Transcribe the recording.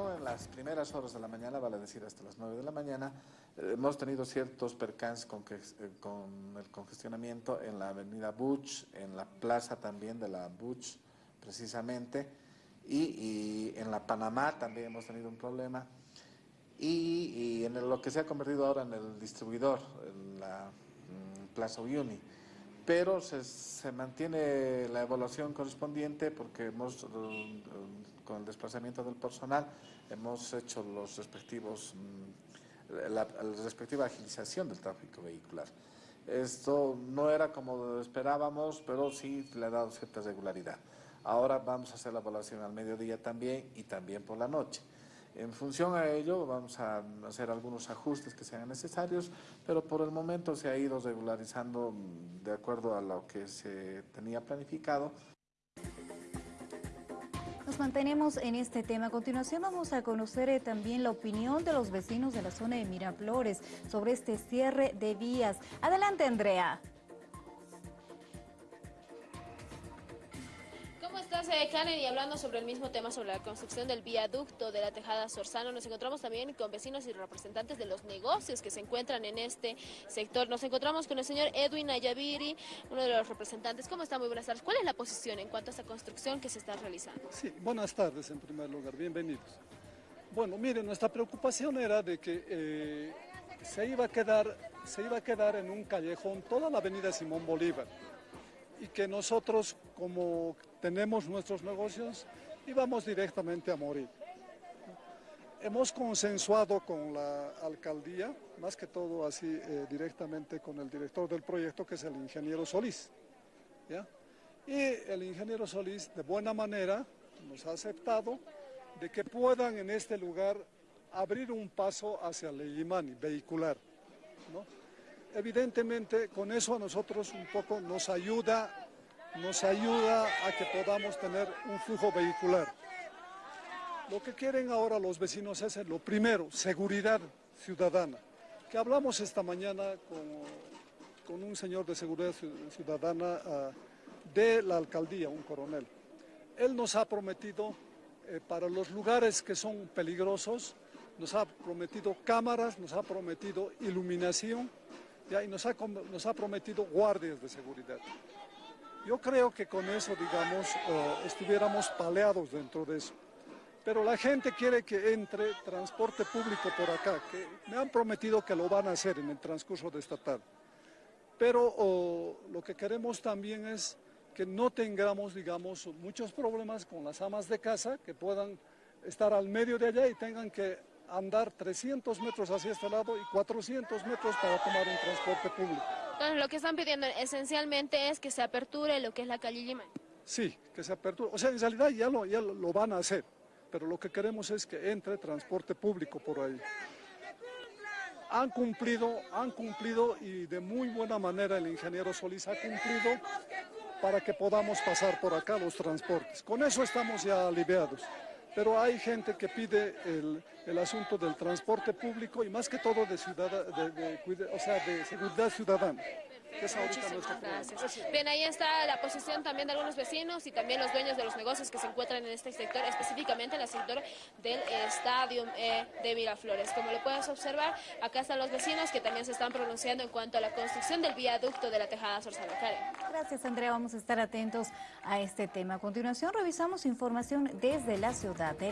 En las primeras horas de la mañana, vale decir hasta las 9 de la mañana, eh, hemos tenido ciertos percances con, eh, con, el congestionamiento en la avenida Butch, en la plaza también de la Butch, precisamente, y, en la Panamá también hemos tenido un problema, y, en lo que se ha convertido ahora en el distribuidor, en la mm, Plaza Uyuni pero se, mantiene la evaluación correspondiente porque hemos, eh, con el desplazamiento del personal, hemos hecho los respectivos, mm, la, respectiva agilización del tráfico vehicular. Esto no era como esperábamos, pero sí le ha dado cierta regularidad. Ahora vamos a hacer la evaluación al mediodía también y también por la noche. En función a ello vamos a hacer algunos ajustes que sean necesarios, pero por el momento se ha ido regularizando de acuerdo a lo que se tenía planificado. Nos mantenemos en este tema. A continuación vamos a conocer eh, también la opinión de los vecinos de la zona de Miraflores sobre este cierre de vías. Adelante, Andrea. Estás, Karen? Y hablando sobre el mismo tema, sobre la construcción del viaducto de la Tejada Sorzano, nos encontramos también con vecinos y representantes de los negocios que se encuentran en este sector. Nos encontramos con el señor Edwin Ayaviri, uno de los representantes. ¿Cómo está? Muy buenas tardes. ¿Cuál es la posición en cuanto a esta construcción que se está realizando? Sí, buenas tardes en primer lugar, bienvenidos. Bueno, miren, nuestra preocupación era de que eh, se, iba a quedar, se iba a quedar en un callejón toda la avenida Simón Bolívar y que nosotros, como tenemos nuestros negocios, íbamos directamente a morir. Hemos consensuado con la alcaldía, más que todo así eh, directamente con el director del proyecto, que es el ingeniero Solís. Y el ingeniero Solís, de buena manera, nos ha aceptado de que puedan en este lugar abrir un paso hacia Leyimani, vehicular. Evidentemente, con eso a nosotros un poco nos ayuda, nos ayuda a que podamos tener un flujo vehicular. Lo que quieren ahora los vecinos es, lo primero, seguridad ciudadana. Que hablamos esta mañana con, un señor de seguridad ciudadana ah, de la alcaldía, un coronel. Él nos ha prometido eh, para los lugares que son peligrosos, nos ha prometido cámaras, nos ha prometido iluminación, y nos ha, nos ha prometido guardias de seguridad. Yo creo que con eso, digamos, eh, estuviéramos paleados dentro de eso. Pero la gente quiere que entre transporte público por acá, que me han prometido que lo van a hacer en el transcurso de esta tarde. Pero lo que queremos también es que no tengamos, digamos, muchos problemas con las amas de casa, que puedan estar al medio de allá y tengan que andar 300 metros hacia este lado y 400 metros para tomar un transporte público. Entonces lo que están pidiendo esencialmente es que se aperture lo que es la calle Lima. Sí, que se aperture. O sea, en realidad ya lo, ya lo van a hacer, pero lo que queremos es que entre transporte público por ahí. Han cumplido, han cumplido y de muy buena manera el ingeniero Solís ha cumplido para que podamos pasar por acá los transportes. Con eso estamos ya aliviados pero hay gente que pide el, asunto del transporte público y más que todo de, ciudad, o sea, de seguridad ciudadana. Bien, ahí está la posición también de algunos vecinos y también los dueños de los negocios que se encuentran en este sector, específicamente en el sector del estadio eh, de Miraflores. Como lo puedes observar, acá están los vecinos que también se están pronunciando en cuanto a la construcción del viaducto de la Tejada Sorzano. Gracias, Andrea. Vamos a estar atentos a este tema. A continuación, revisamos información desde la ciudad de